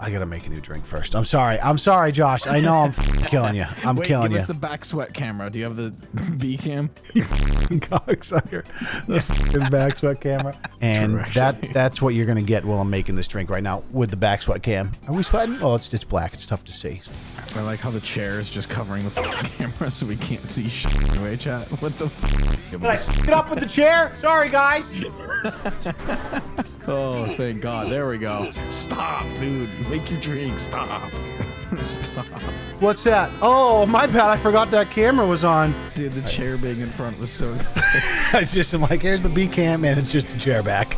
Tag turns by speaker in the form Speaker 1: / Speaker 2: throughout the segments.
Speaker 1: I gotta make a new drink first. I'm sorry. I'm sorry, Josh. I know I'm killing you. I'm
Speaker 2: Wait,
Speaker 1: killing
Speaker 2: give
Speaker 1: you.
Speaker 2: us the back sweat camera. Do you have the B cam?
Speaker 1: cocksucker. The fucking back sweat camera. And that that's what you're gonna get while I'm making this drink right now with the back sweat cam. Are we sweating? Oh, it's it's black. It's tough to see.
Speaker 2: I like how the chair is just covering the fucking camera so we can't see shit. Anyway, chat. What the fuck?
Speaker 1: Get up with the chair. Sorry, guys.
Speaker 2: Oh, thank God. There we go. Stop, dude. Make your drink. Stop. Stop.
Speaker 1: What's that? Oh, my bad. I forgot that camera was on.
Speaker 2: Dude, the chair being in front was so good.
Speaker 1: It's just I'm like, here's the B cam, and it's just a chair back.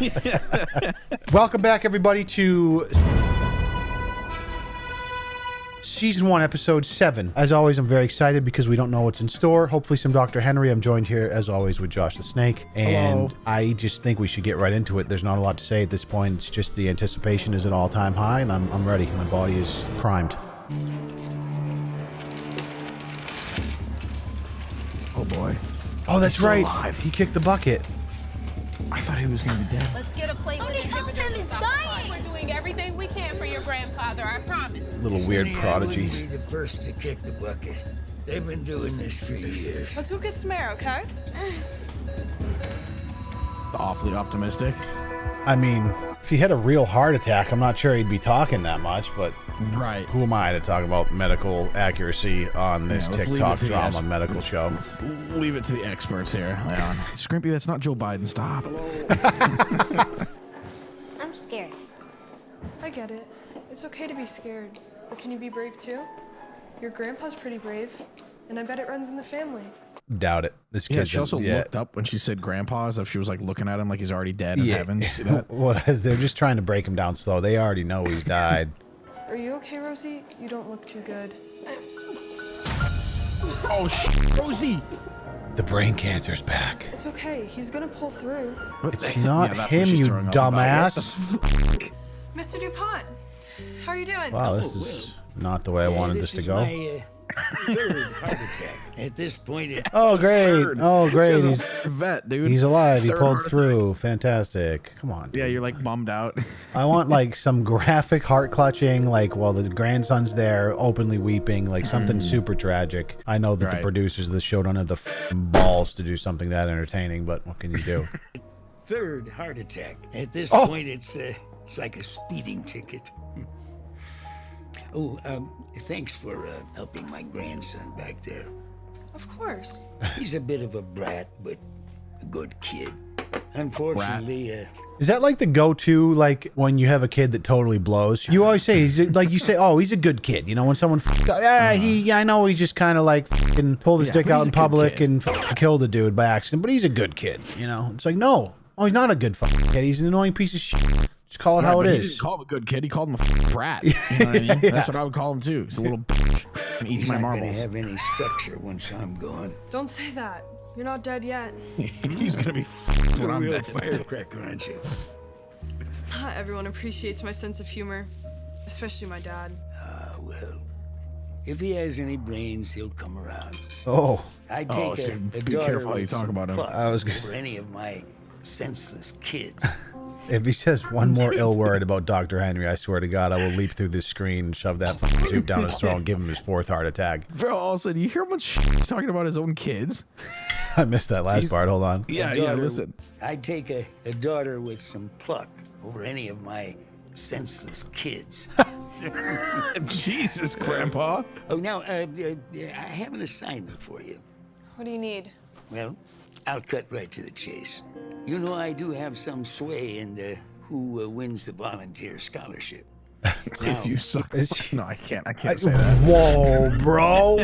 Speaker 1: Welcome back, everybody, to season one, episode seven. As always, I'm very excited because we don't know what's in store. Hopefully, some Dr. Henry. I'm joined here, as always, with Josh the Snake, and
Speaker 2: Hello.
Speaker 1: I just think we should get right into it. There's not a lot to say at this point. It's just the anticipation is at all time high, and I'm, I'm ready. My body is primed.
Speaker 2: Oh, boy.
Speaker 1: Oh, that's
Speaker 2: still
Speaker 1: right.
Speaker 2: alive.
Speaker 1: He kicked the bucket.
Speaker 2: I thought he was going to be dead.
Speaker 3: Let's get a plate for your grandfather, I promise.
Speaker 1: Little weird
Speaker 4: Sonny, I
Speaker 1: prodigy.
Speaker 4: wouldn't be the first to kick the bucket. They've been doing this for years.
Speaker 5: Let's go get some air, okay?
Speaker 2: Awfully optimistic.
Speaker 1: I mean, if he had a real heart attack, I'm not sure he'd be talking that much, but
Speaker 2: Right.
Speaker 1: who am I to talk about medical accuracy on this
Speaker 2: Yeah,
Speaker 1: TikTok
Speaker 2: it to the
Speaker 1: drama medical show?
Speaker 2: Let's leave it to the experts here. Leon. Scrimpy, that's not Joe Biden. Stop.
Speaker 6: I'm scared.
Speaker 5: I get it. It's okay to be scared, but can you be brave too? Your grandpa's pretty brave, and I bet it runs in the family.
Speaker 1: Doubt it. This
Speaker 2: Yeah,
Speaker 1: kid.
Speaker 2: she also looked up when she said grandpa as if she was like looking at him like he's already dead in
Speaker 1: Yeah.
Speaker 2: heaven. You that?
Speaker 1: well, they're just trying to break him down slow. They already know he's died.
Speaker 5: Are you okay, Rosie? You don't look too good.
Speaker 2: Oh, sh- Rosie.
Speaker 1: the brain cancer's back.
Speaker 5: It's okay. He's gonna pull through.
Speaker 1: It's not
Speaker 2: Yeah,
Speaker 1: him, you
Speaker 2: throwing up about. What the
Speaker 1: dumbass.
Speaker 5: Mr. DuPont, how are you doing?
Speaker 1: Wow, this
Speaker 4: Oh,
Speaker 1: is not the way I
Speaker 4: Yeah,
Speaker 1: wanted this to go.
Speaker 4: My, uh, third heart attack. At this point, it,
Speaker 1: Oh, great.
Speaker 2: Third.
Speaker 1: Oh, great.
Speaker 2: guy's a
Speaker 1: He's,
Speaker 2: vet, dude.
Speaker 1: he's alive. He pulled
Speaker 2: heart attack.
Speaker 1: through. Fantastic. Come on.
Speaker 2: Yeah, you're like bummed out.
Speaker 1: I want like some graphic heart clutching, like while the grandson's there openly weeping, like something super tragic. I know that the
Speaker 2: Mm-hmm.
Speaker 1: Producers of the show don't have the f***ing balls to do something that entertaining, but what can you do?
Speaker 4: third heart attack. At this
Speaker 1: Oh.
Speaker 4: point, it's uh, it's like a speeding ticket. Oh, um, thanks for uh, helping my grandson back there.
Speaker 5: Of course.
Speaker 4: He's a bit of a brat, but a good kid. Unfortunately, uh,
Speaker 1: Is that like the go-to, like when you have a kid that totally blows? You always say he's like you say, oh, he's a good kid. You know, when someone, f- yeah, he, yeah, I know he just kind of like f***ing pulled his
Speaker 2: Uh-huh. Yeah,
Speaker 1: dick out in public and f- killed a dude by accident, but he's a good kid. You know, it's like no, oh, he's not a good fucking kid. He's an annoying piece of shit. Just call it how it
Speaker 2: he
Speaker 1: is.
Speaker 2: didn't call him a good kid. He called him a brat. You know what I mean? That's what I would call him too. He's a little bitch. He eats
Speaker 4: he's
Speaker 2: my
Speaker 4: not going to
Speaker 2: marbles.
Speaker 4: have any structure once I'm gone.
Speaker 5: Don't say that. You're not dead yet.
Speaker 2: He's gonna be f- when
Speaker 4: a
Speaker 2: I'm
Speaker 4: real
Speaker 2: dead.
Speaker 4: firecracker, aren't you?
Speaker 5: Not everyone appreciates my sense of humor, especially my dad.
Speaker 4: Ah, well, if he has any brains, he'll come around.
Speaker 1: Oh,
Speaker 4: I take
Speaker 2: Oh, so
Speaker 4: a
Speaker 2: be careful how you talk about him.
Speaker 1: I was gonna-
Speaker 4: over any of my senseless kids.
Speaker 1: if he says one more ill word about Dr. Henry, I swear to God, I will leap through this screen and shove that fucking soup down his throat and give him his fourth heart attack.
Speaker 2: Bro, also, of a sudden you hear how much he's talking about his own kids.
Speaker 1: I missed that last part. Hold on.
Speaker 2: Yeah,
Speaker 4: daughter-
Speaker 2: yeah. Listen.
Speaker 4: I take a, a daughter with some pluck over any of my senseless kids.
Speaker 2: Jesus, Grandpa.
Speaker 4: oh, now, uh, uh, I have an assignment for you.
Speaker 5: What do you need?
Speaker 4: Well, I'll cut right to the chase. You know, I do have some sway in uh, who uh, wins the volunteer scholarship.
Speaker 2: If you suck,
Speaker 1: Is-
Speaker 2: no, I can't. I can't say that.
Speaker 1: Whoa, bro.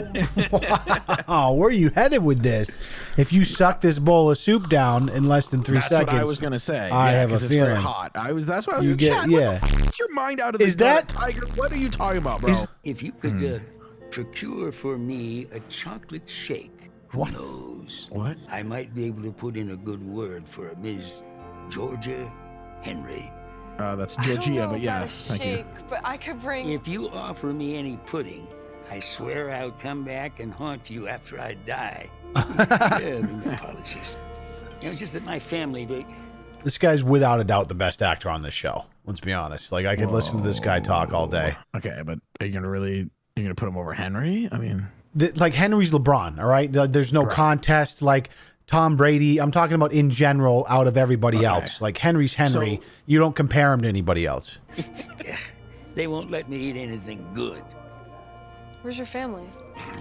Speaker 1: wow, where are you headed with this? If you suck this bowl of soup down in less than three
Speaker 2: That's
Speaker 1: seconds.
Speaker 2: what I was gonna say.
Speaker 1: I
Speaker 2: yeah,
Speaker 1: have a
Speaker 2: it's very
Speaker 1: feeling.
Speaker 2: hot. I was. That's why I was.
Speaker 1: You
Speaker 2: You
Speaker 1: get-
Speaker 2: Chad,
Speaker 1: yeah.
Speaker 2: What the f- get your mind out of this.
Speaker 1: Is that-
Speaker 2: tiger? What are you talking about, bro?
Speaker 1: Is-
Speaker 4: If you could uh, procure for me a chocolate shake, who knows?
Speaker 2: what?
Speaker 4: I might be able to put in a good word for a Ms. Georgia Henry.
Speaker 2: Uh, that's Georgia, but yeah,
Speaker 5: about a
Speaker 2: thank
Speaker 5: shake,
Speaker 2: you.
Speaker 5: but I could bring.
Speaker 4: If you offer me any pudding, I swear I'll come back and haunt you after I die. yeah, apologies. You know, just that my family, they,
Speaker 1: This guy's without a doubt the best actor on this show. Let's be honest. Like I could listen to this guy talk all day.
Speaker 2: Okay, but are you gonna really you're gonna put him over Henry? I mean,
Speaker 1: The- like Henry's LeBron, all right? There's no contest like Tom Brady. I'm talking about in general out of everybody
Speaker 2: Okay.
Speaker 1: else. Like Henry's Henry.
Speaker 2: So-
Speaker 1: you don't compare him to anybody else.
Speaker 4: They won't let me eat anything good.
Speaker 5: Where's your family?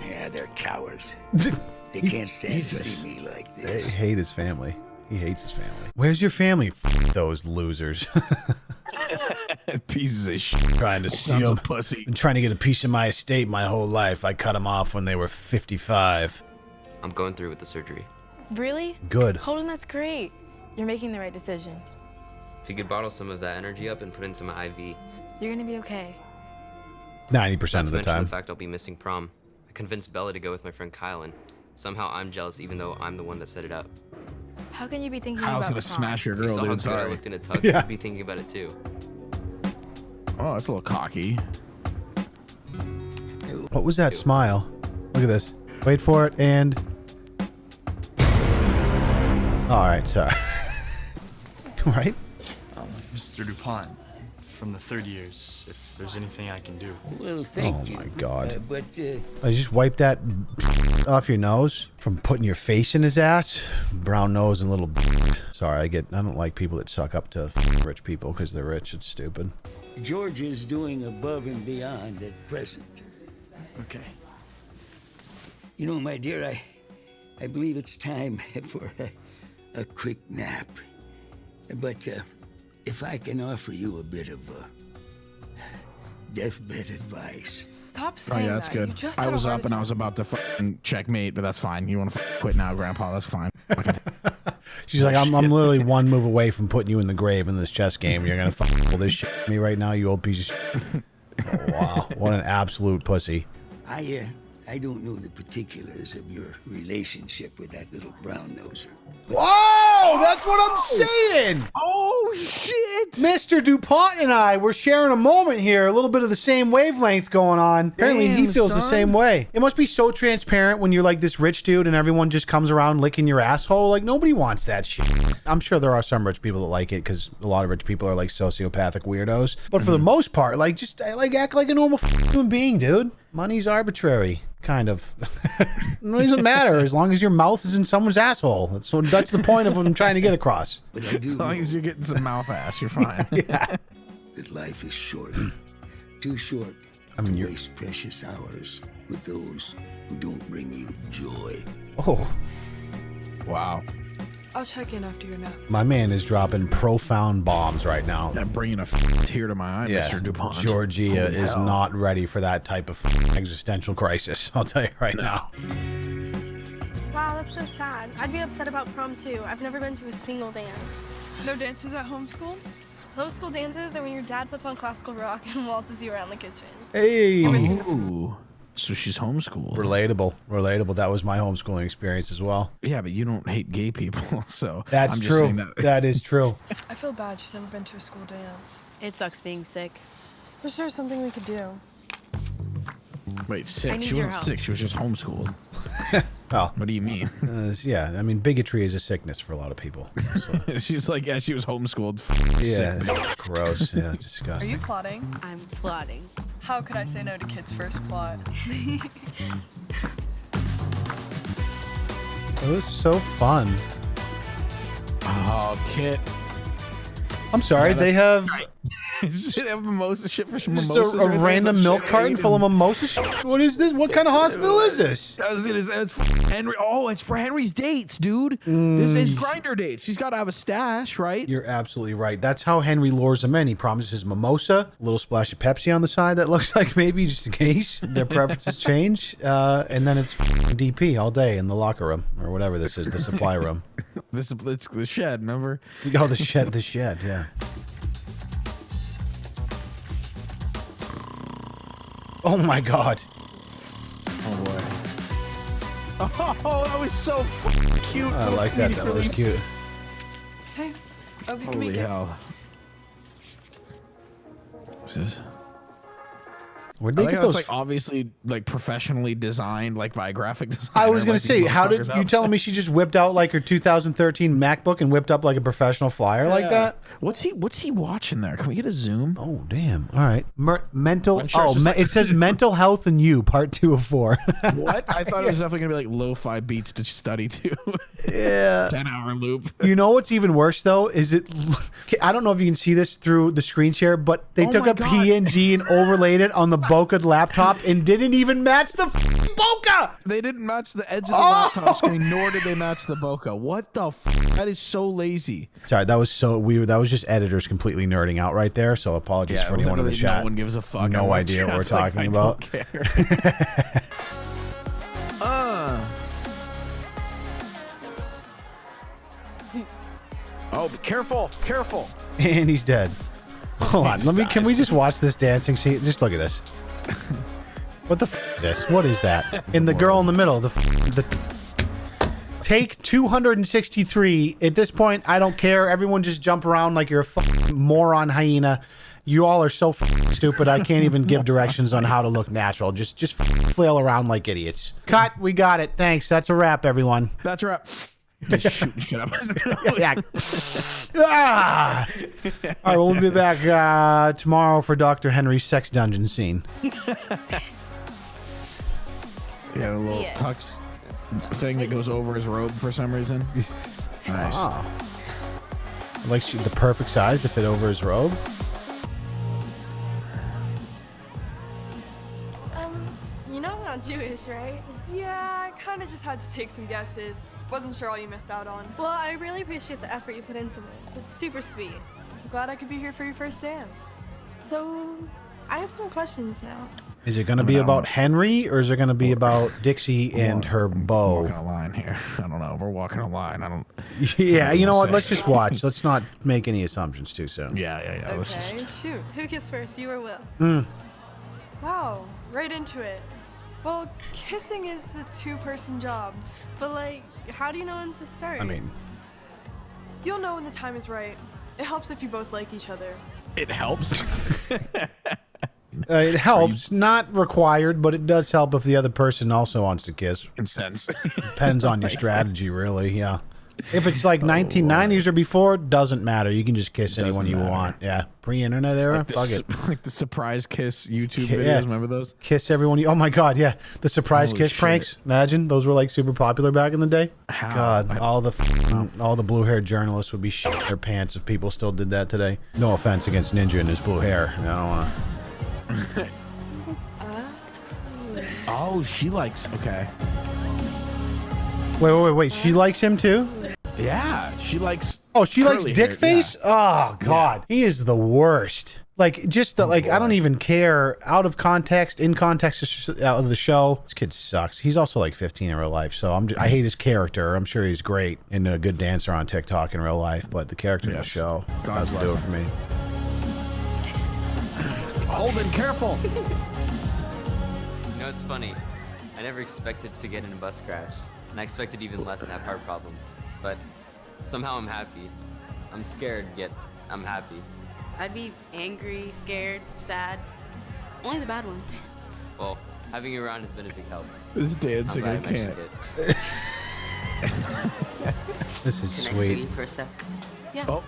Speaker 4: Yeah, they're cowards. They can't stand to
Speaker 2: Jesus.
Speaker 4: see me like this.
Speaker 1: They hate his family. He hates his family. Where's your family? F- those losers.
Speaker 2: pieces of shit.
Speaker 1: trying to
Speaker 2: Sons
Speaker 1: steal.
Speaker 2: of pussy.
Speaker 1: Been trying to get a piece of my estate my whole life. I cut them off when they were 55.
Speaker 7: I'm going through with the surgery.
Speaker 8: Really?
Speaker 1: Good.
Speaker 8: Holden, that's great. You're making the right decision.
Speaker 7: If you could bottle some of that energy up and put in some IV.
Speaker 8: You're gonna be okay.
Speaker 1: 90%
Speaker 7: Not
Speaker 1: of the
Speaker 7: mention
Speaker 1: time.
Speaker 7: the fact I'll be missing prom. I convinced Bella to go with my friend Kylan. Somehow I'm jealous even though I'm the one that set it up.
Speaker 8: How can you be thinking
Speaker 2: Kyle's
Speaker 8: about
Speaker 2: gonna
Speaker 8: the
Speaker 2: smash your
Speaker 7: You
Speaker 2: girl,
Speaker 7: saw
Speaker 2: dude.
Speaker 7: good I
Speaker 2: Sorry.
Speaker 7: looked in a tux.
Speaker 1: Yeah.
Speaker 7: You'd be thinking about it too.
Speaker 2: Oh, that's a little cocky.
Speaker 1: What was that smile? Look at this. Wait for it and. All right, sorry. All right.
Speaker 9: Mr. DuPont, from the third years, if there's anything I can do.
Speaker 4: Well, thank
Speaker 1: Oh
Speaker 4: you.
Speaker 1: my God.
Speaker 4: Uh, but uh,
Speaker 1: I just wiped that off your nose from putting your face in his ass. Brown nose and little. Sorry, I get. I don't like people that suck up to rich people because they're rich. It's stupid.
Speaker 4: George is doing above and beyond at present.
Speaker 9: Okay.
Speaker 4: You know, my dear, I, I believe it's time for a, a quick nap. But uh, if I can offer you a bit of uh, deathbed advice.
Speaker 5: Stop saying Oh
Speaker 2: yeah, that's
Speaker 5: that.
Speaker 2: Good.
Speaker 5: just
Speaker 2: I was up and I was about to fucking checkmate, but that's fine. You want to quit now, Grandpa? That's fine.
Speaker 1: She's like, I'm, I'm literally one move away from putting you in the grave in this chess game. You're gonna fucking pull this shit me right now, you old piece of shit. Oh, wow, what an absolute pussy.
Speaker 4: I, uh, I don't know the particulars of your relationship with that little brown noser.
Speaker 1: Whoa, that's what I'm oh. saying.
Speaker 2: oh shit!
Speaker 1: Mr. DuPont and I, we're sharing a moment here, a little bit of the same wavelength going on. Apparently, he feels the same way. It must be so transparent when you're like this rich dude and everyone just comes around licking your asshole. Like, nobody wants that shit. I'm sure there are some rich people that like it because a lot of rich people are like sociopathic weirdos. But for the mm-hmm. most part, like, just like act like a normal human being, dude. Money's arbitrary, kind of. it doesn't matter as long as your mouth is in someone's asshole. That's what, that's the point of what I'm trying to get across.
Speaker 4: But I do
Speaker 2: As long
Speaker 4: know
Speaker 2: as you're getting some mouth ass, you're fine.
Speaker 1: Yeah.
Speaker 4: that life is short. Too short
Speaker 1: I mean,
Speaker 4: to
Speaker 1: you're-
Speaker 4: waste precious hours with those who don't bring you joy.
Speaker 1: Oh.
Speaker 2: Wow.
Speaker 5: I'll check in after your nap.
Speaker 1: My man is dropping profound bombs right now.
Speaker 2: That bringing a f- tear to my eye,
Speaker 1: Yeah,
Speaker 2: Mr. DuPont.
Speaker 1: Georgia
Speaker 2: Holy
Speaker 1: is
Speaker 2: hell.
Speaker 1: not ready for that type of existential crisis. I'll tell you right now.
Speaker 10: Wow, that's so sad. I'd be upset about prom too. I've never been to a single dance.
Speaker 5: No dances at home school? homeschool?
Speaker 10: Homeschool dances are when your dad puts on classical rock and waltzes you around the kitchen.
Speaker 1: Hey,
Speaker 2: Ooh. So she's homeschooled.
Speaker 1: relatable, relatable. That was my homeschooling experience as well.
Speaker 2: Yeah, but you don't hate gay people, so
Speaker 1: That's
Speaker 2: I'm just
Speaker 1: true.
Speaker 2: saying that.
Speaker 1: that is true.
Speaker 5: I feel bad she's never been to a school dance.
Speaker 8: It sucks being sick.
Speaker 5: Wish there was something we could do.
Speaker 2: Wait, sick. She wasn't
Speaker 8: help.
Speaker 2: sick. She was just homeschooled.
Speaker 1: Oh,
Speaker 2: What do you mean?
Speaker 1: uh, yeah. I mean, bigotry is a sickness for a lot of people. So,
Speaker 2: She's like, yeah, she was homeschooled.
Speaker 1: yeah,
Speaker 2: Sick.
Speaker 1: gross. Yeah, disgusting.
Speaker 5: Are you plotting?
Speaker 8: I'm plotting.
Speaker 5: How could I say no to kids' first plot?
Speaker 1: It was so fun.
Speaker 2: Oh, Kit.
Speaker 1: I'm sorry. they have
Speaker 2: Does have mimosa shit for
Speaker 1: just
Speaker 2: mimosas?
Speaker 1: a, a random milk carton full of mimosas. What is this? What kind of hospital is this?
Speaker 2: I was gonna say it's for Henry. Oh, it's for Henry's dates, dude. This is Grindr dates. She's got to have a stash, right?
Speaker 1: You're absolutely right. That's how Henry lures them in. He promises mimosa, a little splash of Pepsi on the side. That looks like maybe just in case their preferences change. Uh, and then it's DP all day in the locker room or whatever this is, the supply room.
Speaker 2: This is the shed. Remember?
Speaker 1: Oh, the shed, the shed, yeah. Oh my God.
Speaker 2: Oh boy. Oh, that was so fucking cute.
Speaker 1: I like that. That was cute.
Speaker 5: Hey, hope you can
Speaker 2: Holy
Speaker 5: make it.
Speaker 2: hell. What's this?
Speaker 1: Where'd
Speaker 2: I
Speaker 1: they
Speaker 2: like
Speaker 1: get
Speaker 2: how it's
Speaker 1: those?
Speaker 2: like obviously like professionally designed, like by a graphic designer.
Speaker 1: I was gonna
Speaker 2: like,
Speaker 1: say, how did you
Speaker 2: up.
Speaker 1: telling me she just whipped out like her 2013 MacBook and whipped up like a professional flyer like that?
Speaker 2: What's he? What's he watching there? Can we get a zoom?
Speaker 1: Oh damn! All right, Mer- mental.
Speaker 2: I'm sure
Speaker 1: oh, me-
Speaker 2: like-
Speaker 1: it says mental health and you, part two of four.
Speaker 2: What? I thought it was definitely gonna be like lo-fi beats to study to.
Speaker 1: yeah.
Speaker 2: Ten hour loop.
Speaker 1: You know what's even worse though is it. I don't know if you can see this through the screen share, but they
Speaker 2: Oh
Speaker 1: took a
Speaker 2: God.
Speaker 1: PNG and overlaid it on the bokeh laptop and didn't even match the f***ing bokeh.
Speaker 2: They didn't match the edge of the
Speaker 1: Oh!
Speaker 2: laptop screen, nor did they match the bokeh. What the? F- that is so lazy.
Speaker 1: Sorry, that was so weird. That was just editors completely nerding out right there. So apologies for anyone in the
Speaker 2: literally
Speaker 1: chat.
Speaker 2: No one gives a fuck.
Speaker 1: No idea what we're
Speaker 2: chat's like,
Speaker 1: talking
Speaker 2: "I
Speaker 1: about.
Speaker 2: Oh, be careful! Careful!
Speaker 1: And he's dead. Hold on. Let me. Can we just watch this dancing scene? Just look at this. What the f- is this? What is that? And the girl in the middle. The f- the take 263. At this point, I don't care. Everyone just jump around like you're a fucking moron hyena. You all are so stupid. I can't even give directions on how to look natural. Just just flail around like idiots. Cut. We got it. Thanks. That's a wrap, everyone.
Speaker 2: That's a wrap. Just shooting shit up. his.
Speaker 1: Yeah. ah! All right, we'll be back uh, tomorrow for Dr. Henry's sex dungeon scene.
Speaker 2: Yeah, a little
Speaker 8: See
Speaker 2: tux thing that goes over his robe for some reason. Nice.
Speaker 1: Ah. Like she, the perfect size to fit over his robe.
Speaker 10: Not Jewish, right?
Speaker 5: Yeah, I kind of just had to take some guesses. Wasn't sure all you missed out on.
Speaker 10: Well, I really appreciate the effort you put into this. It's super sweet.
Speaker 5: Glad I could be here for your first dance.
Speaker 10: So, I have some questions now.
Speaker 1: Is it going to be
Speaker 2: mean,
Speaker 1: about. Henry or is it going to be about Dixie and her bow?
Speaker 2: Walking a line here. I don't know. We're walking a line. I don't.
Speaker 1: Yeah, you know what?
Speaker 2: say.
Speaker 1: Let's just watch. Let's not make any assumptions too soon.
Speaker 2: Yeah, yeah, yeah. Let's
Speaker 5: Okay,
Speaker 2: just.
Speaker 5: shoot.
Speaker 10: Who kissed first, you or Will?
Speaker 1: Mm.
Speaker 5: Wow, right into it. Well, kissing is a two-person job.
Speaker 10: But, like, how do you know when to start?
Speaker 1: I mean,
Speaker 5: You'll know when the time is right. It helps if you both like each other.
Speaker 2: It helps.
Speaker 1: uh, it helps. Not required, but it does help if the other person also wants to kiss.
Speaker 2: Consents.
Speaker 1: Depends on your strategy, really. Yeah. If it's like 1990s or before, doesn't matter. You can just kiss anyone you
Speaker 2: matter.
Speaker 1: want. Yeah. Pre-internet era,
Speaker 2: like, the,
Speaker 1: fuck it.
Speaker 2: like the surprise kiss YouTube
Speaker 1: Yeah.
Speaker 2: videos. Remember those?
Speaker 1: Kiss everyone. You, oh my god, yeah. The surprise
Speaker 2: Holy
Speaker 1: kiss
Speaker 2: shit.
Speaker 1: pranks. Imagine those were like super popular back in the day.
Speaker 2: How?
Speaker 1: God, all the f- all the blue-haired journalists would be shitting their pants if people still did that today. No offense against Ninja and his blue hair. I don't want to.
Speaker 2: Oh, she likes. Okay.
Speaker 1: Wait, wait, wait, wait. She likes him too.
Speaker 2: Yeah, she likes.
Speaker 1: Oh, she likes dick
Speaker 2: hair,
Speaker 1: face. Oh God, he is the worst. Like just the, oh, like I don't even care. Out of context, in context of out of the show, this kid sucks. He's also like 15 in real life, so I'm just, I hate his character. I'm sure he's great and a good dancer on TikTok in real life, but the character in the show
Speaker 2: God
Speaker 1: doesn't
Speaker 2: bless
Speaker 1: do it for me.
Speaker 2: Holden, careful.
Speaker 7: You know, it's funny. I never expected to get in a bus crash, and I expected even less to have heart problems. But somehow I'm happy. I'm scared, yet I'm happy.
Speaker 8: I'd be angry, scared, sad. Only the bad ones.
Speaker 7: Well, having you around has been a big help.
Speaker 2: This dancing, I can't.
Speaker 7: mentioned.
Speaker 1: This is
Speaker 11: Can I stay
Speaker 1: sweet.
Speaker 11: for a sec?
Speaker 8: Yeah.
Speaker 2: Oh,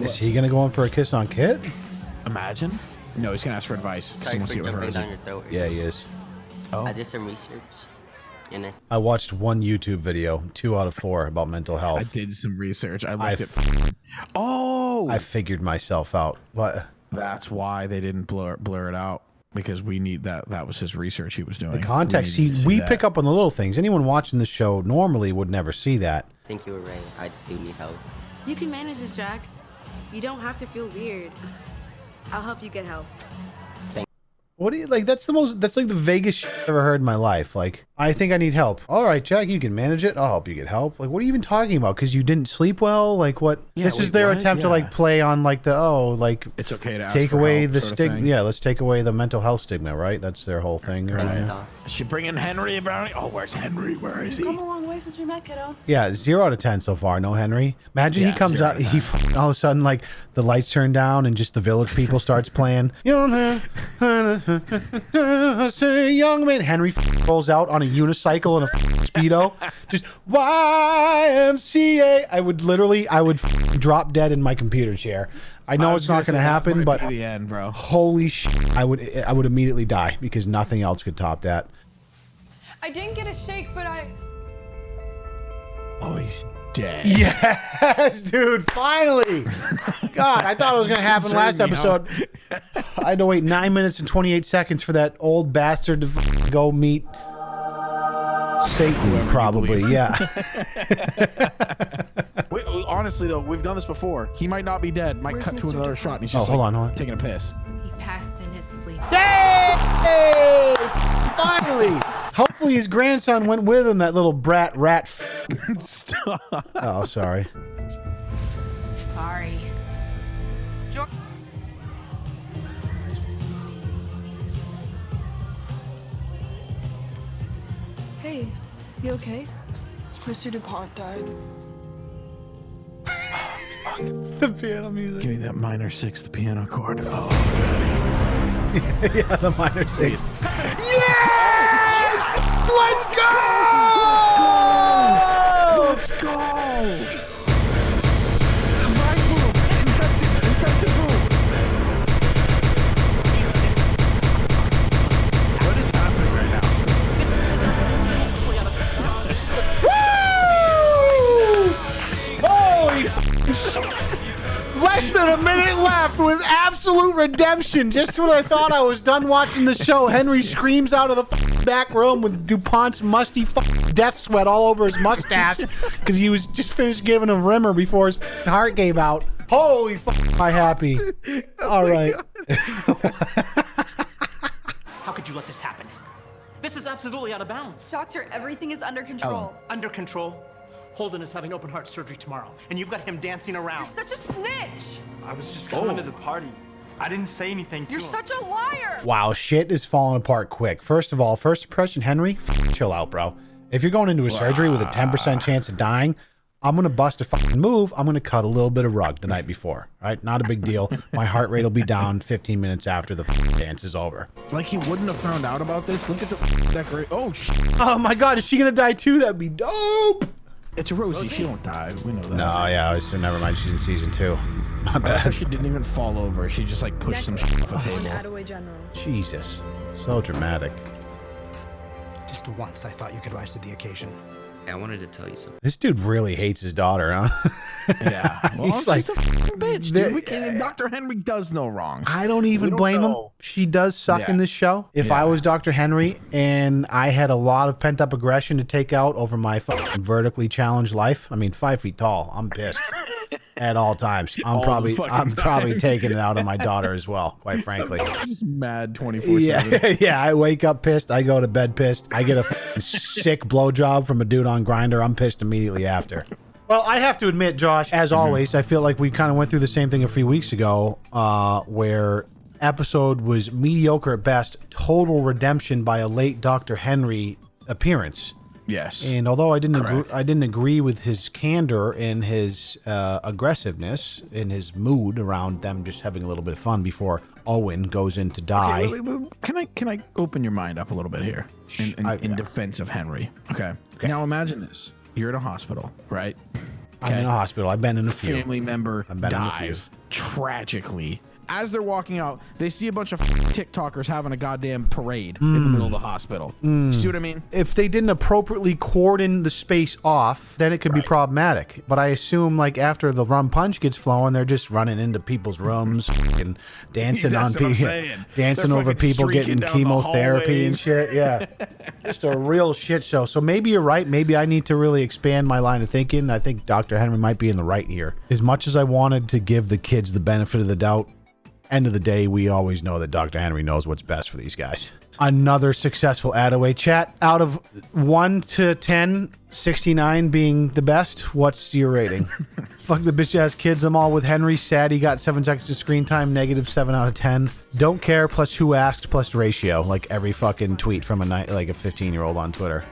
Speaker 1: Is he gonna go in for a kiss on Kit?
Speaker 2: imagine. No, he's gonna ask for advice.
Speaker 11: Sorry
Speaker 2: Someone
Speaker 11: for
Speaker 2: see what
Speaker 11: jumping
Speaker 2: hers
Speaker 11: down
Speaker 2: is.
Speaker 11: your throat.
Speaker 1: Yeah, he is.
Speaker 2: Oh.
Speaker 11: I did some research, and I
Speaker 1: I watched one YouTube video, two out of four, about mental health.
Speaker 2: I did some research. I
Speaker 1: I,
Speaker 2: looked at. Oh,
Speaker 1: I figured myself out. What?
Speaker 2: that's why they didn't blur blur it out because we need that. That was his research he was doing.
Speaker 1: The context.
Speaker 2: We, needed
Speaker 1: See, we
Speaker 2: that.
Speaker 1: pick up on the little things. Anyone watching the show normally would never see that.
Speaker 11: think you were right. I do need help.
Speaker 8: You can manage this, Jack. You don't have to feel weird. I'll help you get help.
Speaker 1: What do you like? That's the most. That's like the vaguest shit I've ever heard in my life. Like, I think I need help. All right, Jack, you can manage it. I'll help you get help. Like, what are you even talking about? Because you didn't sleep well. Like, what?
Speaker 2: Yeah,
Speaker 1: this is their
Speaker 2: what?
Speaker 1: attempt to like play on like the oh like
Speaker 2: It's okay to ask
Speaker 1: take
Speaker 2: for
Speaker 1: away
Speaker 2: help
Speaker 1: the
Speaker 2: sort of
Speaker 1: stigma. Yeah, let's take away the mental health stigma. Right? That's their whole thing. Right?
Speaker 11: Doc.
Speaker 2: Should bring in Henry about it. Oh, where's Henry? Where is he?
Speaker 8: Come a long way since we met, kiddo.
Speaker 1: Yeah, zero out of ten so far. No Henry. Imagine
Speaker 2: Yeah,
Speaker 1: he comes out.
Speaker 2: out
Speaker 1: He all of a sudden like the lights turn down and just the village people starts playing. You don't have Say, young man. Henry rolls out on a unicycle and a speedo. Just YMCA. I would literally, I would drop dead in my computer chair. I know
Speaker 2: I
Speaker 1: it's not
Speaker 2: gonna say
Speaker 1: going to
Speaker 2: that
Speaker 1: happen, but
Speaker 2: the end, bro.
Speaker 1: holy shit, I would, I would immediately die because nothing else could top that.
Speaker 5: I didn't get a shake, but I.
Speaker 2: Oh, he's dead.
Speaker 1: Yes, dude, finally. God, I thought it was going to happen last
Speaker 2: Concerning me, huh?
Speaker 1: episode. I had to wait nine minutes and 28 seconds for that old bastard to f- go meet Satan, probably. Yeah.
Speaker 2: Wait, honestly though, we've done this before. He might not be dead. Might
Speaker 5: Where's
Speaker 2: cut to another
Speaker 5: DuPont?
Speaker 2: shot, and he's
Speaker 1: Oh, hold
Speaker 2: like,
Speaker 1: on, hold on.
Speaker 2: taking a piss.
Speaker 3: He passed in his sleep.
Speaker 1: Yay! Finally. Hopefully his grandson went with him, that little brat rat. F-
Speaker 2: Stop.
Speaker 1: oh, sorry.
Speaker 3: Sorry.
Speaker 5: Hey, you okay? Mr. DuPont died.
Speaker 1: The piano music.
Speaker 2: Give me that minor sixth piano chord. Oh,
Speaker 1: yeah, the minor sixth. Yes! Let's go! Than a minute left with absolute redemption. Just when I thought I was done watching the show, Henry screams out of the back room with DuPont's musty death sweat all over his mustache because he was just finished giving a rimmer before his heart gave out. Holy f- am I happy. Oh all right.
Speaker 12: How could you let this happen? This is absolutely out of bounds.
Speaker 13: Doctor, everything is under control. Oh.
Speaker 12: Under control. Holden is having open heart surgery tomorrow, and you've got him dancing around.
Speaker 13: You're such a snitch.
Speaker 9: I was just coming to the oh. party. I didn't say anything to
Speaker 13: You're
Speaker 9: him.
Speaker 13: such a liar.
Speaker 1: Wow, shit is falling apart quick. First of all, first impression, Henry, chill out, bro. If you're going into a surgery with a 10% chance of dying, I'm gonna bust a fucking move. I'm gonna cut a little bit of rug the night before. Right? Not a big deal. My heart rate will be down 15 minutes after the dance is over.
Speaker 2: Like he wouldn't have found out about this. Look at the decoration. Oh shit!
Speaker 1: Oh my god, is she gonna die too? That'd be dope.
Speaker 2: It's Rosie. She don't die. We know that.
Speaker 1: No, yeah, I was, never mind. She's in season two. My
Speaker 2: I like
Speaker 1: bad.
Speaker 2: she didn't even fall over. She just like pushed some shit off a table.
Speaker 5: General.
Speaker 1: Jesus, so dramatic.
Speaker 12: Just once, I thought you could rise to the occasion.
Speaker 7: I wanted to tell you something.
Speaker 1: This dude really hates his daughter, huh?
Speaker 2: Yeah. Well,
Speaker 1: He's
Speaker 2: she's
Speaker 1: like,
Speaker 2: a fucking bitch, dude.
Speaker 1: the-
Speaker 2: we can't, Dr. Henry does no wrong.
Speaker 1: I don't even
Speaker 2: don't
Speaker 1: blame him. She does suck
Speaker 2: Yeah.
Speaker 1: in this show. If I was Dr. Henry and I had a lot of pent up aggression to take out over my fucking vertically challenged life, I mean, five feet tall, I'm pissed at all times. I'm
Speaker 2: All
Speaker 1: probably, I'm probably taking it out on my daughter as well, quite frankly.
Speaker 2: Just mad 24
Speaker 1: Yeah,
Speaker 2: 7.
Speaker 1: yeah. I wake up pissed. I go to bed pissed. I get a fucking sick blowjob from a dude on Grindr. I'm pissed immediately after. Well, I have to admit, Josh, as always, I feel like we kind of went through the same thing a few weeks ago, uh, where episode was mediocre at best, total redemption by a late Dr. Henry appearance.
Speaker 2: Yes.
Speaker 1: And although I didn't agree, I didn't agree with his candor and his uh, aggressiveness and his mood around them just having a little bit of fun before Owen goes in to die.
Speaker 2: Wait, wait, wait. Can I can I open your mind up a little bit here in, in,
Speaker 1: I-
Speaker 2: in defense of Henry? Okay. okay. Now imagine this: you're in a hospital, right?
Speaker 1: I'm in a hospital. I've been in a few.
Speaker 2: Family member
Speaker 1: I've been in a few.
Speaker 2: dies tragically. As they're walking out, they see a bunch of TikTokers having a goddamn parade in the
Speaker 1: Mm.
Speaker 2: middle of the hospital. See what I mean?
Speaker 1: If they didn't appropriately cordon the space off, then it could be problematic. But I assume, like after the rum punch gets flowing, they're just running into people's rooms and dancing on people, dancing
Speaker 2: They're
Speaker 1: over people getting chemotherapy and shit. Yeah, just a real shit show. So maybe you're right. Maybe I need to really expand my line of thinking. I think Dr. Henry might be in the right here. As much as I wanted to give the kids the benefit of the doubt, end of the day, we always know that Dr. Henry knows what's best for these guys. Another successful Attaway chat. Out of 1 to 10, 69 being the best, what's your rating? Fuck the bitch ass kids. I'm all with Henry. Sad he got 7 seconds of screen time, negative 7 out of 10. Don't care, plus who asked, plus ratio, like every fucking tweet from a ni- like a 15 year old on Twitter.